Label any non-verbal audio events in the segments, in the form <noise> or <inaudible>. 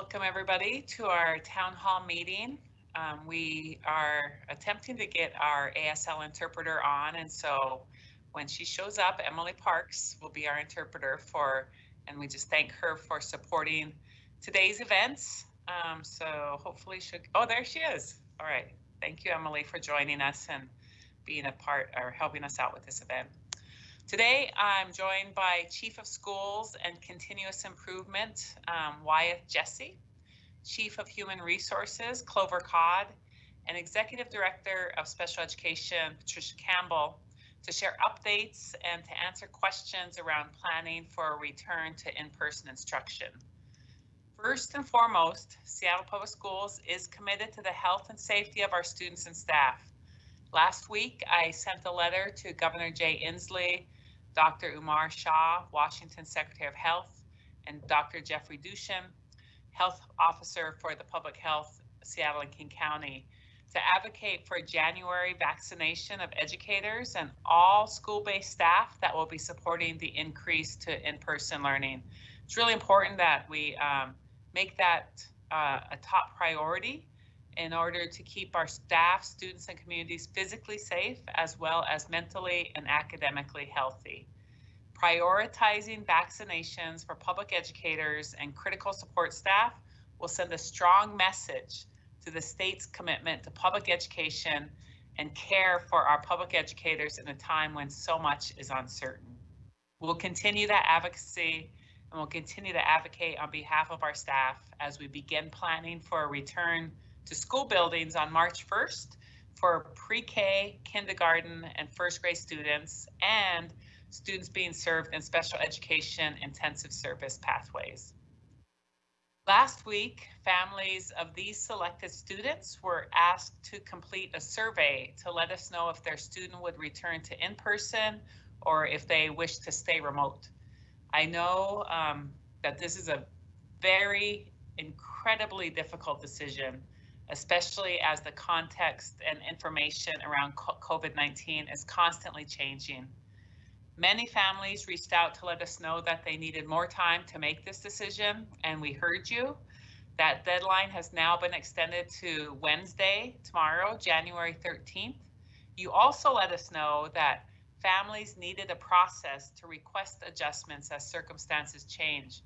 welcome everybody to our town hall meeting. Um, we are attempting to get our ASL interpreter on and so when she shows up, Emily Parks will be our interpreter for, and we just thank her for supporting today's events. Um, so hopefully she'll, oh, there she is. All right. Thank you, Emily, for joining us and being a part or helping us out with this event. Today, I'm joined by Chief of Schools and Continuous Improvement, um, Wyeth Jessee, Chief of Human Resources, Clover Codd, and Executive Director of Special Education, Patricia Campbell, to share updates and to answer questions around planning for a return to in-person instruction. First and foremost, Seattle Public Schools is committed to the health and safety of our students and staff. Last week, I sent a letter to Governor Jay Inslee, Dr. Umair Shah, Washington Secretary of Health, and Dr. Jeffrey Duchin, Health Officer for the Public Health Seattle and King County, to advocate for January vaccination of educators and all school-based staff that will be supporting the increase to in-person learning. It's really important that we um, make that uh, a top priority in order to keep our staff, students, and communities physically safe as well as mentally and academically healthy. Prioritizing vaccinations for public educators and critical support staff will send a strong message to the state's commitment to public education and care for our public educators in a time when so much is uncertain. We'll continue that advocacy and we'll continue to advocate on behalf of our staff as we begin planning for a return to school buildings on March 1st for pre-K, kindergarten, and first grade students, and students being served in special education intensive service pathways. Last week, families of these selected students were asked to complete a survey to let us know if their student would return to in-person or if they wish to stay remote. I know um, that this is a very incredibly difficult decision especially as the context and information around COVID-19 is constantly changing. Many families reached out to let us know that they needed more time to make this decision, and we heard you. That deadline has now been extended to Wednesday, tomorrow, January 13th. You also let us know that families needed a process to request adjustments as circumstances change.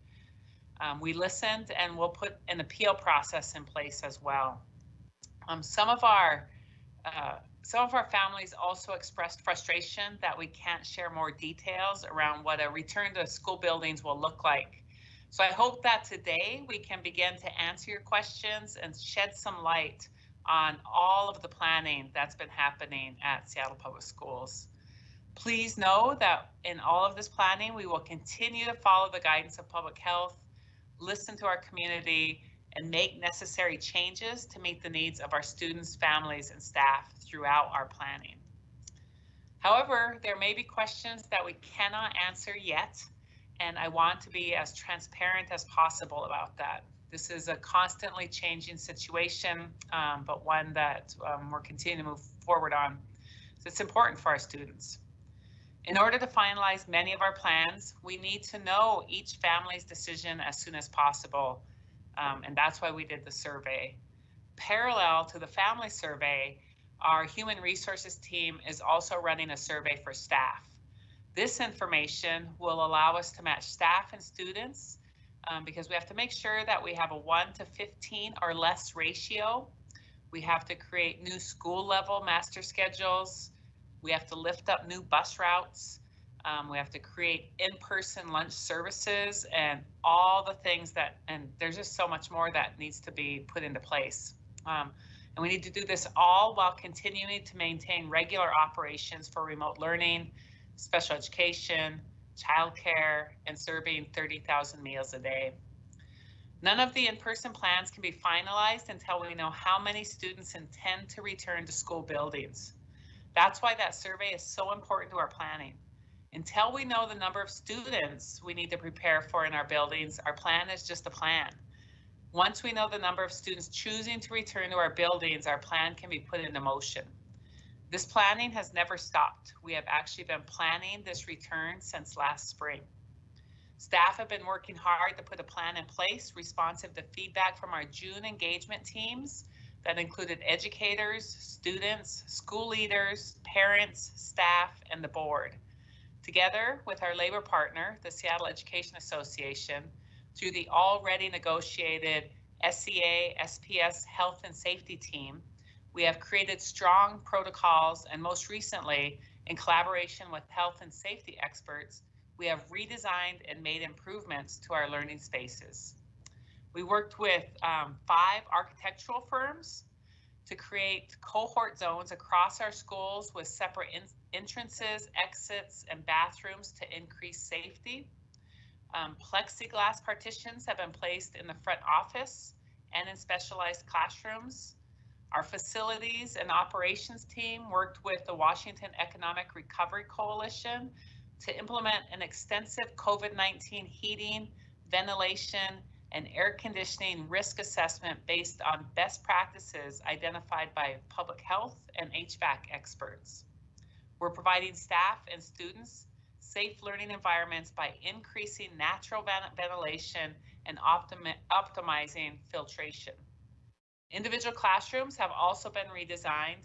Um, we listened and we'll put an appeal process in place as well. Um, some of our uh, some of our families also expressed frustration that we can't share more details around what a return to school buildings will look like. So I hope that today we can begin to answer your questions and shed some light on all of the planning that's been happening at Seattle Public Schools. Please know that in all of this planning, we will continue to follow the guidance of public health, listen to our community, and make necessary changes to meet the needs of our students, families, and staff throughout our planning. However, there may be questions that we cannot answer yet, and I want to be as transparent as possible about that. This is a constantly changing situation, um, but one that um, we're continuing to move forward on. So it's important for our students. In order to finalize many of our plans, we need to know each family's decision as soon as possible um, and that's why we did the survey. Parallel to the family survey, our human resources team is also running a survey for staff. This information will allow us to match staff and students um, because we have to make sure that we have a 1 to 15 or less ratio. We have to create new school level master schedules. We have to lift up new bus routes. Um, we have to create in-person lunch services and all the things that, and there's just so much more that needs to be put into place. Um, and we need to do this all while continuing to maintain regular operations for remote learning, special education, childcare, and serving 30,000 meals a day. None of the in-person plans can be finalized until we know how many students intend to return to school buildings. That's why that survey is so important to our planning. Until we know the number of students we need to prepare for in our buildings, our plan is just a plan. Once we know the number of students choosing to return to our buildings, our plan can be put into motion. This planning has never stopped. We have actually been planning this return since last spring. Staff have been working hard to put a plan in place responsive to feedback from our June engagement teams that included educators, students, school leaders, parents, staff, and the board. Together with our labor partner, the Seattle Education Association, through the already negotiated SEA SPS Health and Safety Team, we have created strong protocols and most recently, in collaboration with health and safety experts, we have redesigned and made improvements to our learning spaces. We worked with um, five architectural firms to create cohort zones across our schools with separate entrances, exits, and bathrooms to increase safety. Um, plexiglass partitions have been placed in the front office and in specialized classrooms. Our facilities and operations team worked with the Washington Economic Recovery Coalition to implement an extensive COVID-19 heating, ventilation, and air conditioning risk assessment based on best practices identified by public health and HVAC experts. We're providing staff and students safe learning environments by increasing natural ventilation and optimi optimizing filtration. Individual classrooms have also been redesigned,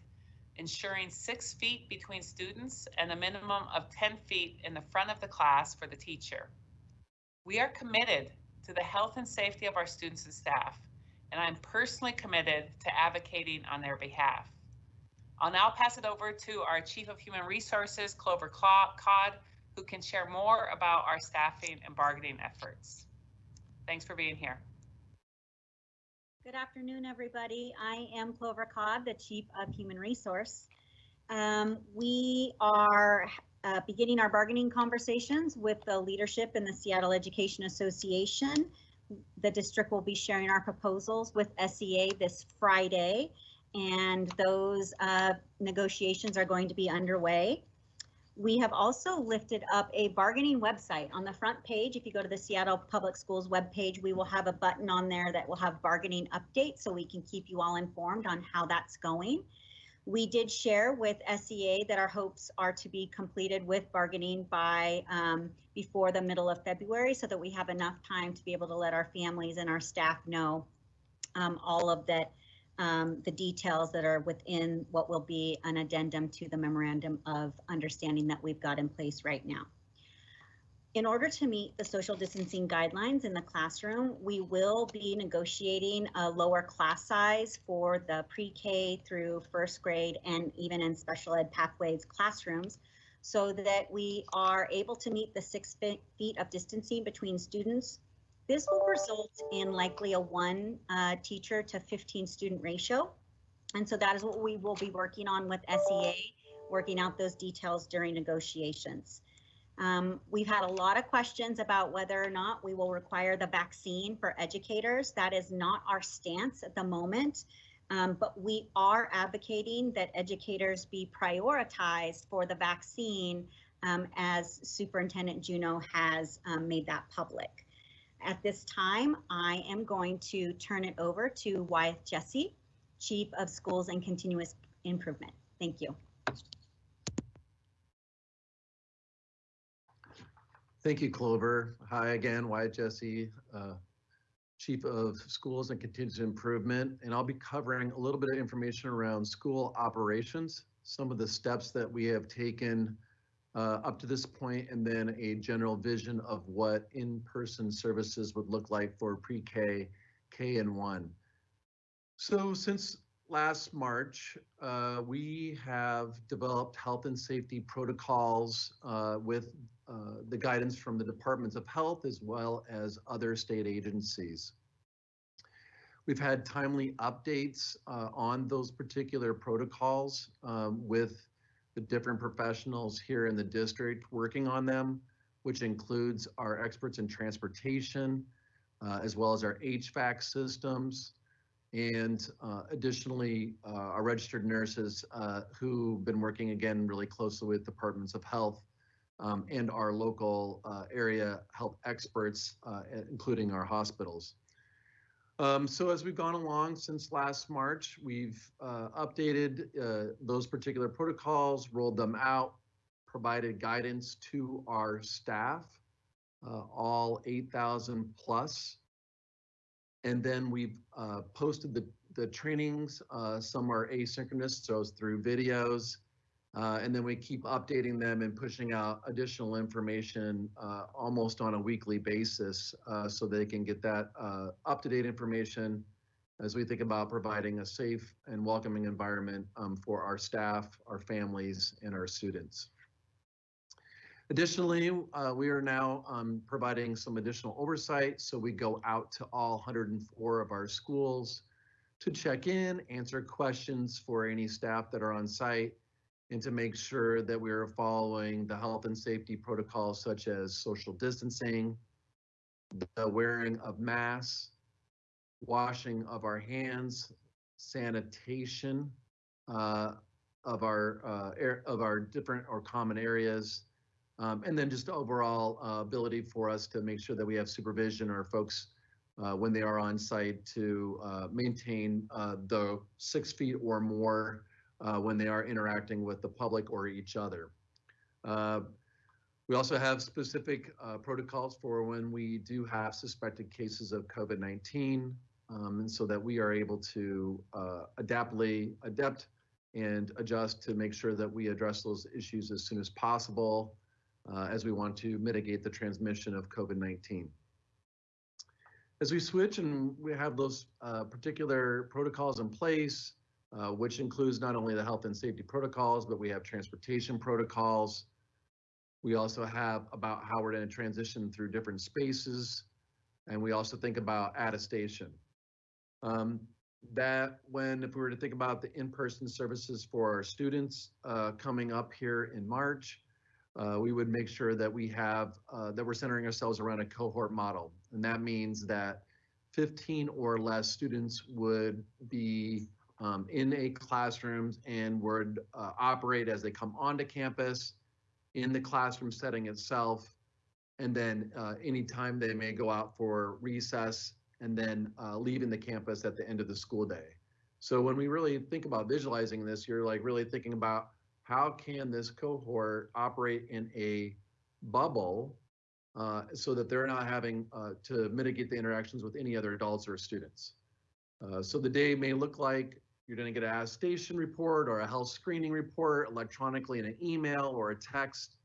ensuring six feet between students and a minimum of 10 feet in the front of the class for the teacher. We are committed to the health and safety of our students and staff, and I'm personally committed to advocating on their behalf. I'll now pass it over to our Chief of Human Resources, Clover Codd, who can share more about our staffing and bargaining efforts. Thanks for being here. Good afternoon, everybody. I am Clover Codd, the Chief of Human Resource. Um, we are uh, beginning our bargaining conversations with the leadership in the Seattle Education Association. The district will be sharing our proposals with SEA this Friday, and those uh, negotiations are going to be underway. We have also lifted up a bargaining website on the front page. If you go to the Seattle Public Schools webpage, we will have a button on there that will have bargaining updates so we can keep you all informed on how that's going. We did share with SEA that our hopes are to be completed with bargaining by um, before the middle of February so that we have enough time to be able to let our families and our staff know um, all of that um, the details that are within what will be an addendum to the memorandum of understanding that we've got in place right now. In order to meet the social distancing guidelines in the classroom, we will be negotiating a lower class size for the pre-K through first grade and even in special ed pathways classrooms so that we are able to meet the six feet of distancing between students this will result in likely a one uh, teacher to 15 student ratio. And so that is what we will be working on with SEA, working out those details during negotiations. Um, we've had a lot of questions about whether or not we will require the vaccine for educators. That is not our stance at the moment, um, but we are advocating that educators be prioritized for the vaccine um, as Superintendent Juneau has um, made that public. At this time, I am going to turn it over to Wyeth Jessee, Chief of Schools and Continuous Improvement. Thank you. Thank you, Clover. Hi again, Wyeth Jessee, uh, Chief of Schools and Continuous Improvement, and I'll be covering a little bit of information around school operations, some of the steps that we have taken uh, up to this point, and then a general vision of what in-person services would look like for pre-K, K and one. So since last March, uh, we have developed health and safety protocols uh, with uh, the guidance from the Departments of Health as well as other state agencies. We've had timely updates uh, on those particular protocols um, with the different professionals here in the district working on them, which includes our experts in transportation, uh, as well as our HVAC systems, and uh, additionally, uh, our registered nurses uh, who've been working again really closely with departments of health um, and our local uh, area health experts, uh, including our hospitals. Um, so as we've gone along since last March, we've uh, updated uh, those particular protocols, rolled them out, provided guidance to our staff uh, all 8,000 plus. And then we've uh, posted the, the trainings. Some are asynchronous, so it's through videos. Uh, and then we keep updating them and pushing out additional information uh, almost on a weekly basis uh, so they can get that uh, up-to-date information as we think about providing a safe and welcoming environment um, for our staff, our families, and our students. Additionally, uh, we are now um, providing some additional oversight. So we go out to all 104 of our schools to check in, answer questions for any staff that are on site, and to make sure that we are following the health and safety protocols such as social distancing, the wearing of masks, washing of our hands, sanitation uh, of our uh, air, of our different or common areas, um, and then just overall uh, ability for us to make sure that we have supervision or folks uh, when they are on site to uh, maintain uh, the six feet or more uh, when they are interacting with the public or each other. Uh, we also have specific uh, protocols for when we do have suspected cases of COVID-19, um, and so that we are able to uh, adaptly adapt and adjust to make sure that we address those issues as soon as possible uh, as we want to mitigate the transmission of COVID-19. As we switch and we have those uh, particular protocols in place, uh, which includes not only the health and safety protocols, but we have transportation protocols. We also have about how we're going to transition through different spaces. And we also think about attestation. Um, that when, if we were to think about the in-person services for our students uh, coming up here in March, uh, we would make sure that we have, uh, that we're centering ourselves around a cohort model. And that means that 15 or less students would be um, in a classrooms and would uh, operate as they come onto campus in the classroom setting itself. And then uh, anytime they may go out for recess and then uh, leaving the campus at the end of the school day. So when we really think about visualizing this, you're like really thinking about how can this cohort operate in a bubble uh, so that they're not having uh, to mitigate the interactions with any other adults or students. Uh, so the day may look like you're going to get a station report or a health screening report electronically in an email or a text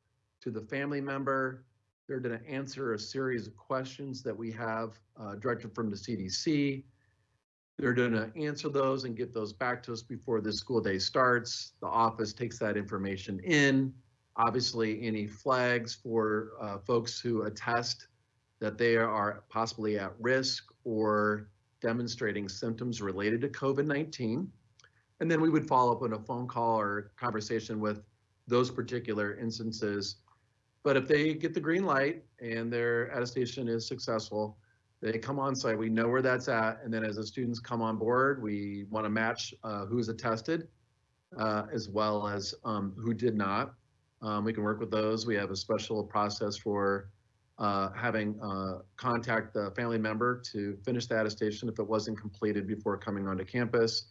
to the family member. They're going to answer a series of questions that we have uh, directed from the CDC. They're going to answer those and get those back to us before the school day starts. The office takes that information in. Obviously, any flags for uh, folks who attest that they are possibly at risk or demonstrating symptoms related to COVID-19. And then we would follow up on a phone call or conversation with those particular instances. But if they get the green light and their attestation is successful, they come on site, we know where that's at. And then as the students come on board, we want to match uh, who's attested uh, as well as um, who did not. Um, we can work with those. We have a special process for uh, having uh, contact the family member to finish the attestation if it wasn't completed before coming onto campus.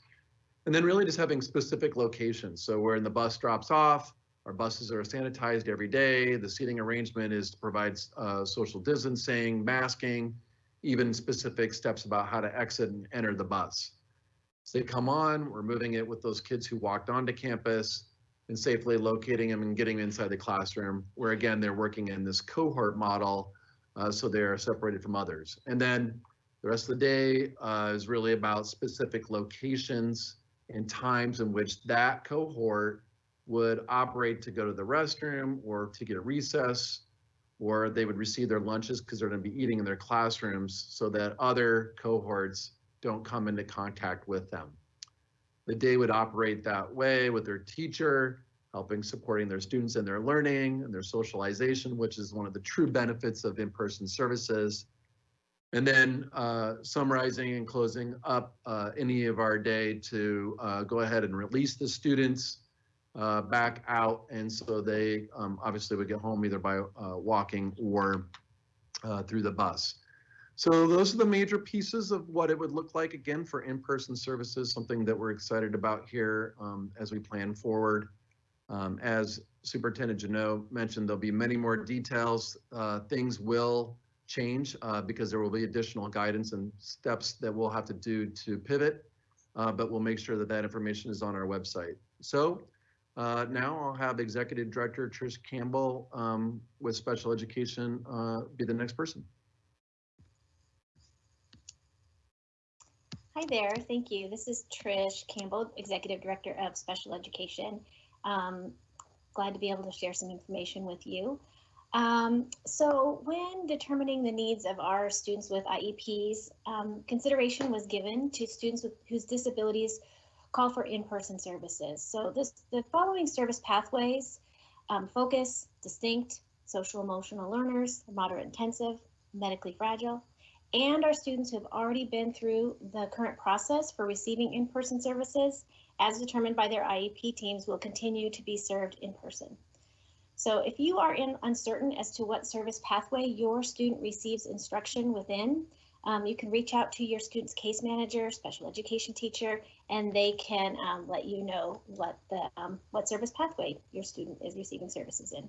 And then really just having specific locations. So when the bus drops off, our buses are sanitized every day. The seating arrangement is provides uh, social distancing, masking, even specific steps about how to exit and enter the bus. So they come on, we're moving it with those kids who walked onto campus and safely locating them and getting them inside the classroom, where again, they're working in this cohort model, uh, so they're separated from others. And then the rest of the day uh, is really about specific locations and times in which that cohort would operate to go to the restroom or to get a recess, or they would receive their lunches because they're going to be eating in their classrooms so that other cohorts don't come into contact with them. The day would operate that way with their teacher, helping supporting their students in their learning and their socialization, which is one of the true benefits of in-person services. And then uh, summarizing and closing up uh, any of our day to uh, go ahead and release the students uh, back out. And so they um, obviously would get home either by uh, walking or uh, through the bus. So those are the major pieces of what it would look like again for in-person services, something that we're excited about here um, as we plan forward. Um, as Superintendent Juneau mentioned, there'll be many more details. Uh, Things will change uh, because there will be additional guidance and steps that we'll have to do to pivot. uh, But we'll make sure that that information is on our website. So uh, now I'll have Executive Director Trish Campbell um, with Special Education uh, be the next person. Hi there, thank you. This is Trish Campbell, Executive Director of Special Education. Um, glad to be able to share some information with you. Um, so when determining the needs of our students with IEPs, um, consideration was given to students with, whose disabilities call for in-person services. So this, the following service pathways, um, focus, distinct, social emotional learners, moderate intensive, medically fragile, and our students who have already been through the current process for receiving in-person services as determined by their IEP teams will continue to be served in person. So if you are in uncertain as to what service pathway your student receives instruction within, um, you can reach out to your student's case manager, special education teacher, and they can um, let you know what the um, what service pathway your student is receiving services in.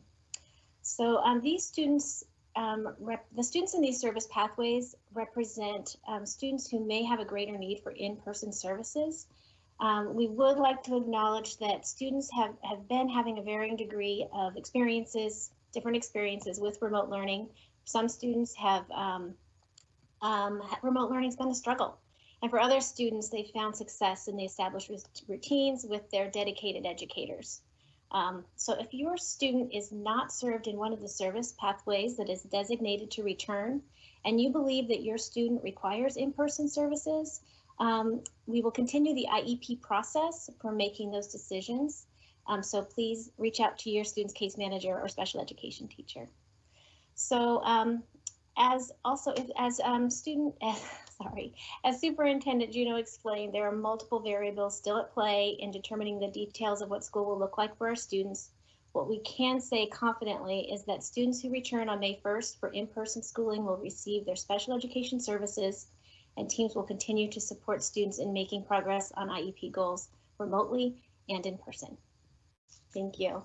So um, these students um, the students in these service pathways represent um, students who may have a greater need for in-person services. Um, we would like to acknowledge that students have, have been having a varying degree of experiences, different experiences with remote learning. Some students have, um, um, remote learning has been a struggle. And for other students, they found success and they established routines with their dedicated educators. Um, so if your student is not served in one of the service pathways that is designated to return, and you believe that your student requires in-person services, um, we will continue the IEP process for making those decisions. Um, so please reach out to your student's case manager or special education teacher. So um, as also if, as um, student, <laughs> sorry, as Superintendent Juneau explained, there are multiple variables still at play in determining the details of what school will look like for our students. What we can say confidently is that students who return on May 1st for in-person schooling will receive their special education services and teams will continue to support students in making progress on IEP goals remotely and in person. Thank you.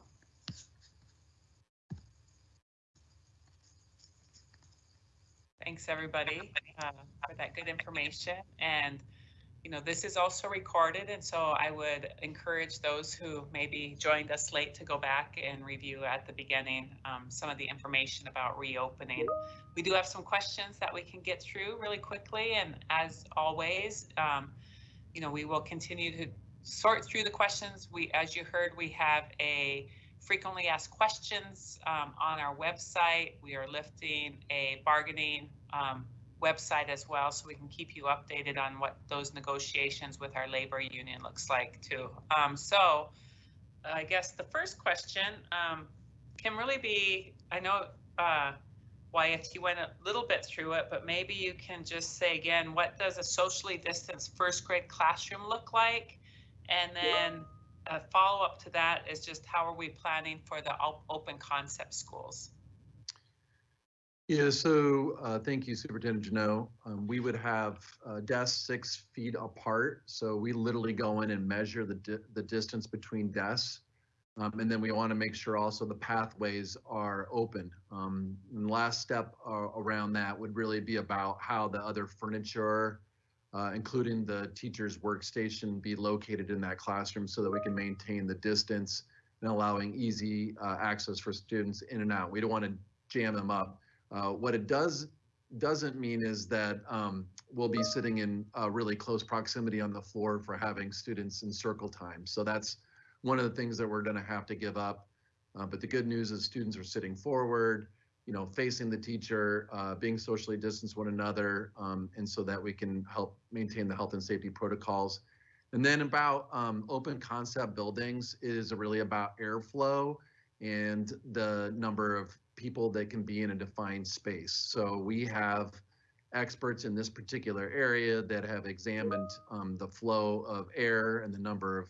Thanks, everybody, uh, for that good information. And, you know, this is also recorded, and so I would encourage those who maybe joined us late to go back and review at the beginning um, some of the information about reopening. We do have some questions that we can get through really quickly, and as always, um, you know, we will continue to sort through the questions. We, as you heard, we have a frequently asked questions um, on our website. We are lifting a bargaining um, website as well, so we can keep you updated on what those negotiations with our labor union looks like too. Um, so I guess the first question um, can really be, I know uh, Wyeth, you went a little bit through it, but maybe you can just say again, what does a socially distanced first grade classroom look like? And then a follow up to that is just how are we planning for the op- open concept schools? Yeah, so uh, thank you, Superintendent Juneau. Um, we would have uh, desks six feet apart. So we literally go in and measure the, di- the distance between desks. Um, and then we want to make sure also the pathways are open. Um, and last step uh, around that would really be about how the other furniture, uh, including the teacher's workstation, be located in that classroom so that we can maintain the distance and allowing easy uh, access for students in and out. We don't want to jam them up. Uh, what it does doesn't mean is that um, we'll be sitting in uh, really close proximity on the floor for having students in circle time. So that's one of the things that we're going to have to give up. Uh, but the good news is students are sitting forward, you know, facing the teacher, uh, being socially distanced one another, um, and so that we can help maintain the health and safety protocols. And then about um, open concept buildings is really about airflow and the number of people that can be in a defined space. So we have experts in this particular area that have examined um, the flow of air and the number of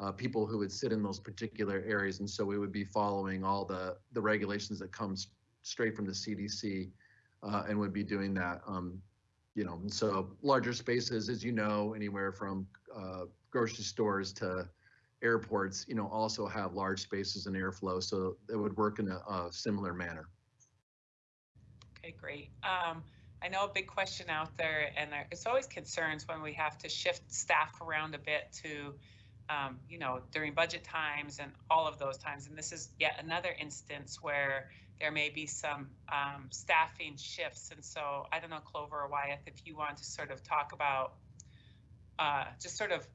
uh, people who would sit in those particular areas. And so we would be following all the, the regulations that comes straight from the CDC uh, and would be doing that. Um, you know, so larger spaces, as you know, anywhere from uh, grocery stores to airports, you know, also have large spaces and airflow, so it would work in a, a similar manner. Okay, great. Um, I know a big question out there, and there, it's always concerns when we have to shift staff around a bit to, um, you know, during budget times and all of those times. And this is yet another instance where there may be some um, staffing shifts. And so I don't know, Clover or Wyeth, if you want to sort of talk about uh, just sort of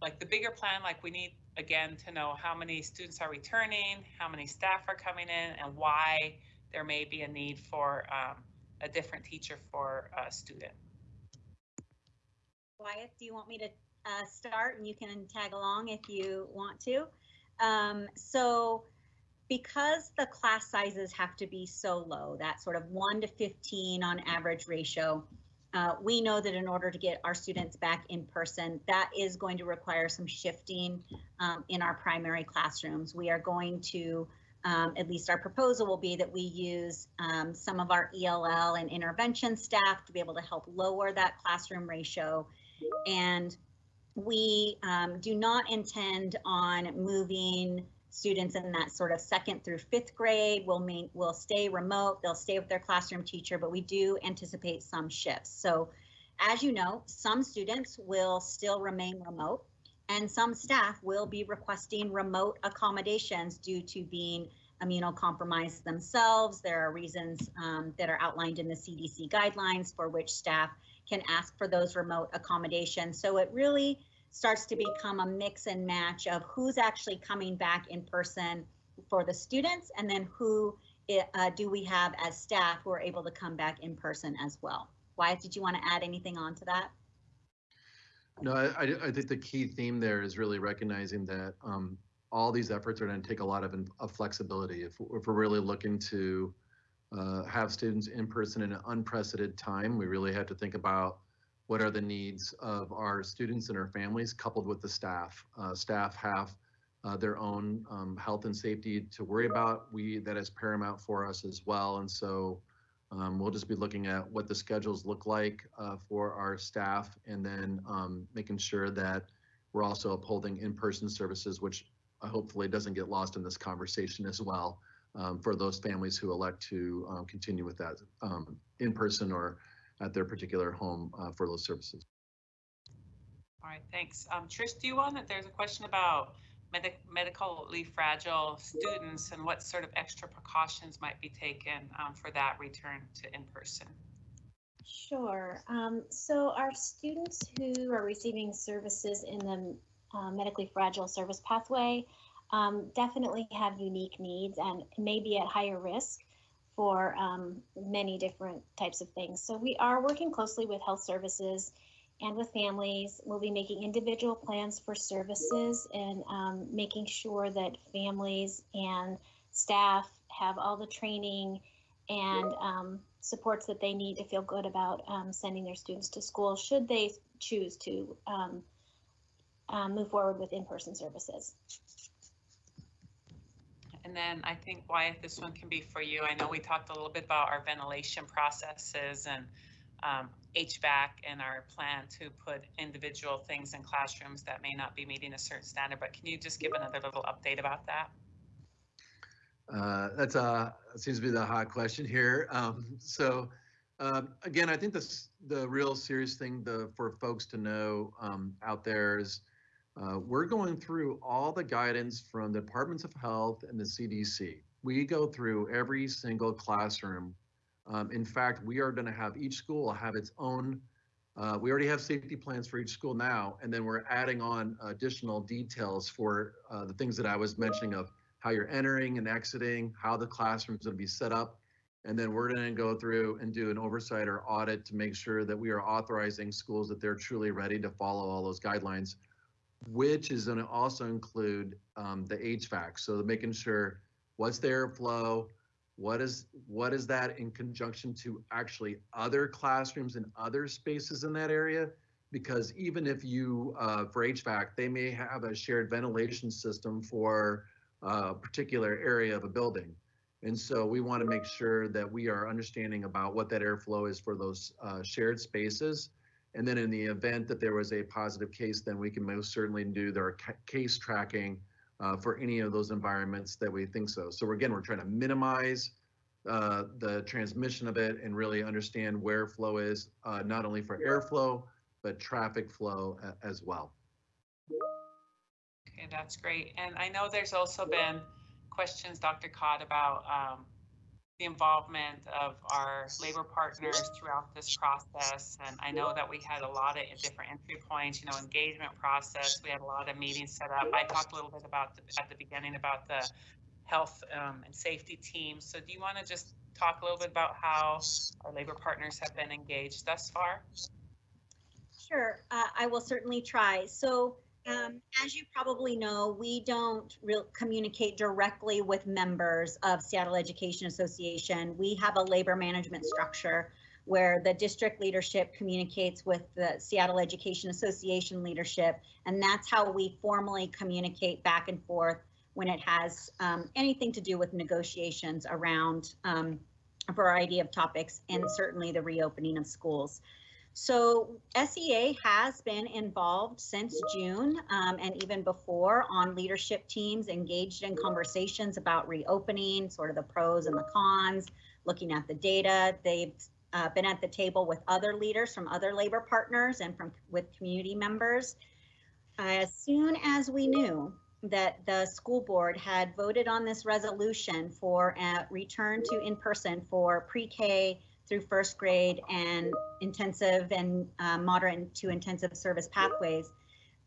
like the bigger plan, like we need again to know how many students are returning, how many staff are coming in, and why there may be a need for um, a different teacher for a student. Wyeth, do you want me to uh, start and you can tag along if you want to? Um, so because the class sizes have to be so low, that sort of 1 to 15 on average ratio, uh, we know that in order to get our students back in person, that is going to require some shifting um, in our primary classrooms. We are going to, um, at least our proposal will be that we use um, some of our ELL and intervention staff to be able to help lower that classroom ratio. And we um, do not intend on moving students in that sort of second through fifth grade will main, will stay remote. They'll stay with their classroom teacher, but we do anticipate some shifts. So as you know, some students will still remain remote and some staff will be requesting remote accommodations due to being immunocompromised themselves. There are reasons um, that are outlined in the CDC guidelines for which staff can ask for those remote accommodations. So it really starts to become a mix and match of who's actually coming back in person for the students and then who uh, do we have as staff who are able to come back in person as well. Wyeth, did you want to add anything on to that? No, I, I think the key theme there is really recognizing that um, all these efforts are going to take a lot of, of flexibility. If, if we're really looking to uh, have students in person in an unprecedented time, we really have to think about what are the needs of our students and our families coupled with the staff. Uh, staff have uh, their own um, health and safety to worry about. We that is paramount for us as well. And so um, we'll just be looking at what the schedules look like uh, for our staff and then um, making sure that we're also upholding in-person services, which hopefully doesn't get lost in this conversation as well um, for those families who elect to um, continue with that um, in person or at their particular home uh, for those services. All right, thanks. Um, Trish, do you want that? There's a question about medic medically fragile students and what sort of extra precautions might be taken um, for that return to in-person. Sure. Um, so our students who are receiving services in the uh, medically fragile service pathway um, definitely have unique needs and may be at higher risk for um, many different types of things. So we are working closely with health services and with families. We'll be making individual plans for services and um, making sure that families and staff have all the training and um, supports that they need to feel good about um, sending their students to school should they choose to um, um, move forward with in-person services. And then I think Wyeth, this one can be for you. I know we talked a little bit about our ventilation processes and um, HVAC and our plan to put individual things in classrooms that may not be meeting a certain standard, but can you just give another little update about that? Uh, that's a seems to be the hot question here. Um, so um, again, I think this the real serious thing the, for folks to know um, out there is uh, we're going through all the guidance from the departments of health and the CDC. We go through every single classroom. Um, in fact, we are going to have each school have its own. Uh, we already have safety plans for each school now, and then we're adding on additional details for uh, the things that I was mentioning of how you're entering and exiting, how the classroom's are going to be set up, and then we're going to go through and do an oversight or audit to make sure that we are authorizing schools that they're truly ready to follow all those guidelines which is going to also include um, the HVAC. So making sure what's the airflow, what is what is that in conjunction to actually other classrooms and other spaces in that area? Because even if you uh, for HVAC, they may have a shared ventilation system for a particular area of a building. And so we want to make sure that we are understanding about what that airflow is for those uh, shared spaces And then in the event that there was a positive case, then we can most certainly do their ca- case tracking uh, for any of those environments that we think so. So again, we're trying to minimize uh, the transmission of it and really understand where flow is, uh, not only for airflow, but traffic flow a- as well. Okay, that's great. And I know there's also been questions, Dr. Codd, about um, the involvement of our labor partners throughout this process. And I know that we had a lot of different entry points, you know, engagement process. We had a lot of meetings set up. I talked a little bit about, the- at the beginning, about the health um, and safety team. So do you want to just talk a little bit about how our labor partners have been engaged thus far? Sure, uh, I will certainly try. So, um, as you probably know, we don't communicate directly with members of Seattle Education Association. We have a labor management structure where the district leadership communicates with the Seattle Education Association leadership, and that's how we formally communicate back and forth when it has um, anything to do with negotiations around um, a variety of topics and certainly the reopening of schools. So SEA has been involved since June um, and even before on leadership teams engaged in conversations about reopening, sort of the pros and the cons, looking at the data. They've uh, been at the table with other leaders from other labor partners and from with community members. As soon as we knew that the school board had voted on this resolution for a return to in-person for pre-K through first grade and intensive and uh, moderate to intensive service pathways.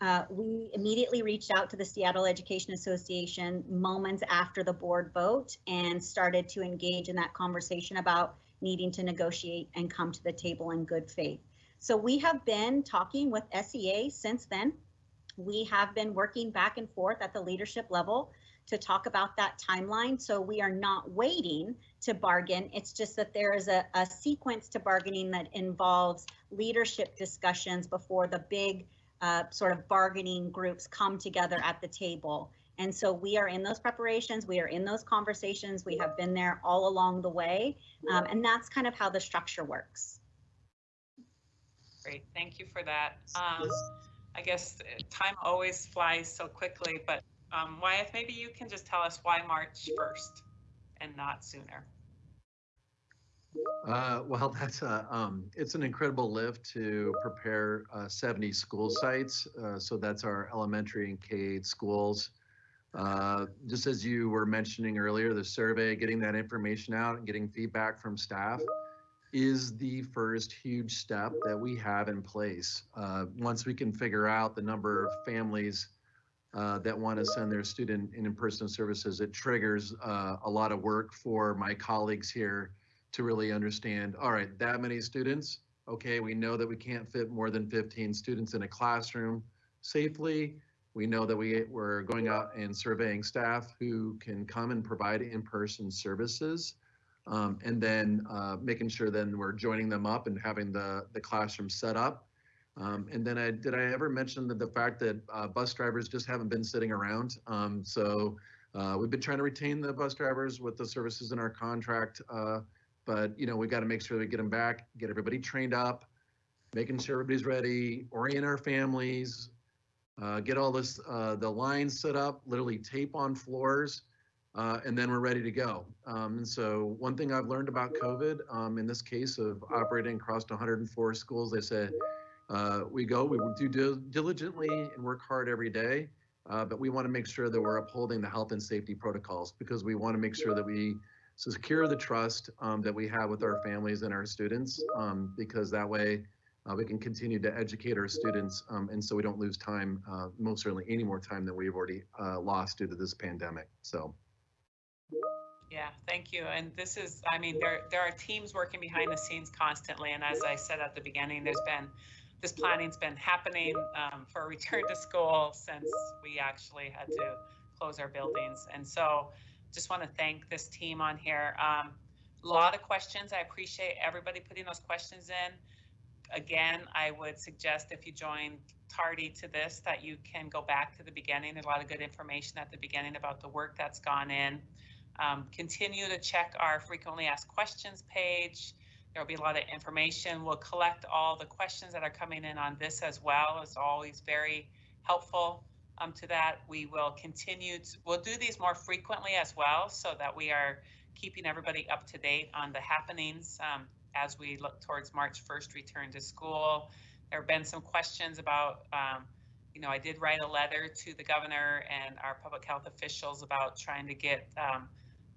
Uh, we immediately reached out to the Seattle Education Association moments after the board vote and started to engage in that conversation about needing to negotiate and come to the table in good faith. So we have been talking with SEA since then. We have been working back and forth at the leadership level to talk about that timeline. So we are not waiting to bargain. It's just that there is a, a sequence to bargaining that involves leadership discussions before the big uh, sort of bargaining groups come together at the table. And so we are in those preparations, we are in those conversations, we have been there all along the way. Um, and that's kind of how the structure works. Great, thank you for that. Um, I guess uh, time always flies so quickly, but um, Wyeth, maybe you can just tell us why March 1st and not sooner. Uh, well, <laughs> that's a, um, it's an incredible lift to prepare uh, 70 school sites. Uh, so that's our elementary and K-8 schools. Uh, just as you were mentioning earlier, the survey, getting that information out and getting feedback from staff is the first huge step that we have in place. Uh, once we can figure out the number of families uh, that want to send their student in in-person services, it triggers uh, a lot of work for my colleagues here to really understand, all right, that many students, okay, we know that we can't fit more than 15 students in a classroom safely. We know that we, we're going out and surveying staff who can come and provide in-person services. Um, and then uh, making sure then we're joining them up and having the, the classroom set up. Um, and then I, did I ever mention that the fact that uh, bus drivers just haven't been sitting around? Um, so uh, we've been trying to retain the bus drivers with the services in our contract. Uh, but you know, we got to make sure we get them back, get everybody trained up, making sure everybody's ready, orient our families, uh, get all this, uh, the lines set up, literally tape on floors, uh, and then we're ready to go. Um, and so one thing I've learned about COVID, um, in this case of operating across 104 schools, they said, uh, we go, we do diligently and work hard every day, uh, but we want to make sure that we're upholding the health and safety protocols because we want to make sure that we secure the trust um, that we have with our families and our students um, because that way uh, we can continue to educate our students um, and so we don't lose time, uh, most certainly any more time than we've already uh, lost due to this pandemic. So. Yeah, thank you. And this is, I mean, there, there are teams working behind the scenes constantly. And as I said at the beginning, there's been, this planning's been happening um, for a return to school since we actually had to close our buildings. And so just want to thank this team on here. Um, a lot of questions. I appreciate everybody putting those questions in. Again, I would suggest if you join tardy to this, that you can go back to the beginning. There's a lot of good information at the beginning about the work that's gone in. Um, continue to check our frequently asked questions page. There'll be a lot of information. We'll collect all the questions that are coming in on this as well. It's always very helpful um, to that. We will continue, to, we'll do these more frequently as well so that we are keeping everybody up to date on the happenings um, as we look towards March 1st return to school. There have been some questions about, um, you know, I did write a letter to the governor and our public health officials about trying to get um,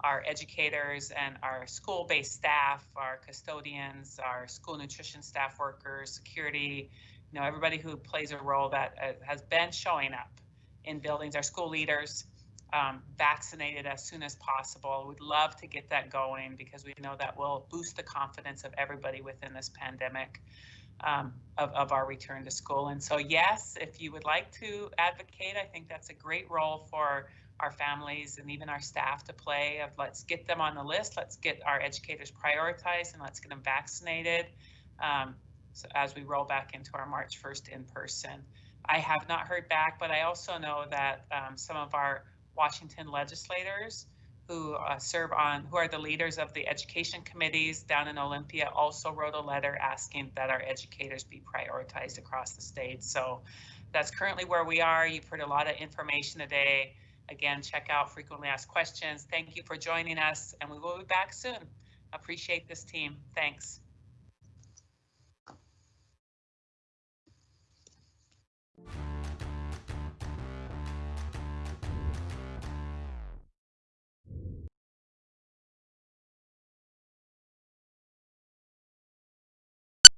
our educators and our school-based staff, our custodians, our school nutrition staff workers, security, you know, everybody who plays a role that uh, has been showing up in buildings, our school leaders, um, vaccinated as soon as possible. We'd love to get that going because we know that will boost the confidence of everybody within this pandemic um, of, of our return to school. And so, yes, if you would like to advocate, I think that's a great role for our families and even our staff to play of let's get them on the list, let's get our educators prioritized and let's get them vaccinated um, so as we roll back into our March 1st in person. I have not heard back, but I also know that um, some of our Washington legislators who uh, serve on, who are the leaders of the education committees down in Olympia, also wrote a letter asking that our educators be prioritized across the state. So that's currently where we are. You've heard a lot of information today. Again, check out frequently asked questions. Thank you for joining us, and we will be back soon. Appreciate this team. Thanks.